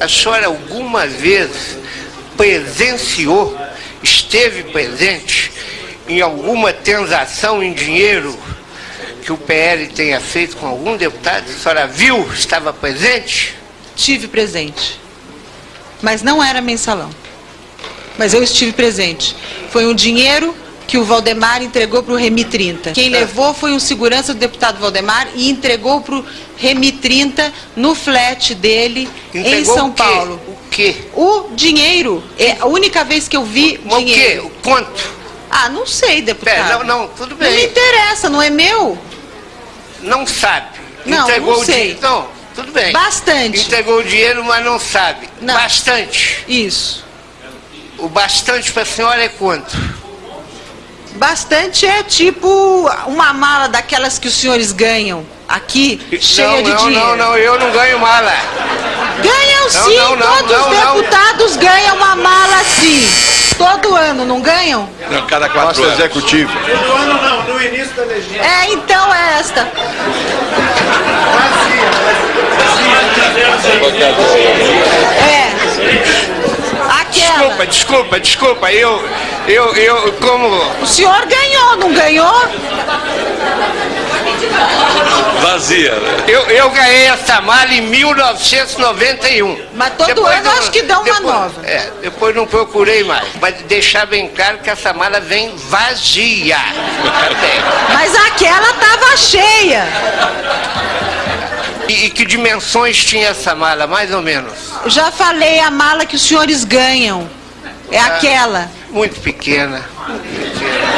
A senhora alguma vez presenciou, esteve presente em alguma transação em dinheiro que o PL tenha feito com algum deputado? A senhora viu, estava presente? Tive presente. Mas não era mensalão. Mas eu estive presente. Foi um dinheiro que o Valdemar entregou para o Remi 30. Quem levou foi um segurança do deputado Valdemar e entregou para o Remi 30 no flat dele em Entregou São o? Paulo. O quê? O dinheiro, é a única vez que eu vi Mas o quê? dinheiro. O quanto? Ah, não sei, deputado. Pera, não, não, tudo Não me bem. interessa, não é meu? Não sabe. Não, Entregou não o sei. dinheiro. Não, tudo bem. Bastante. Entregou o dinheiro, mas não sabe. Não. Bastante. Isso. O bastante para a senhora é quanto? Bastante é tipo uma mala daquelas que os senhores ganham aqui, cheia não, de não, dinheiro. não, não, eu não ganho mala. Ganham Não, sim, não, não, todos não, os não. deputados ganham uma mala assim. Todo ano, não ganham? Não, cada quatro Nosso anos. executivo. No ano não, no início da legislatura. É, então é esta. É. Aquela. Desculpa, desculpa, desculpa. Eu, eu, eu, como. O senhor ganhou, não ganhou? Vazia, né? Eu, eu ganhei essa mala em 1991. Mas todo ano acho que dá uma depois- nova. É, depois não procurei mais. Mas deixar bem claro que essa mala vem vazia. Mas aquela tava cheia. E, e que dimensões tinha essa mala, mais ou menos? Já falei a mala que os senhores ganham. É aquela. Muito pequena. Muito pequena.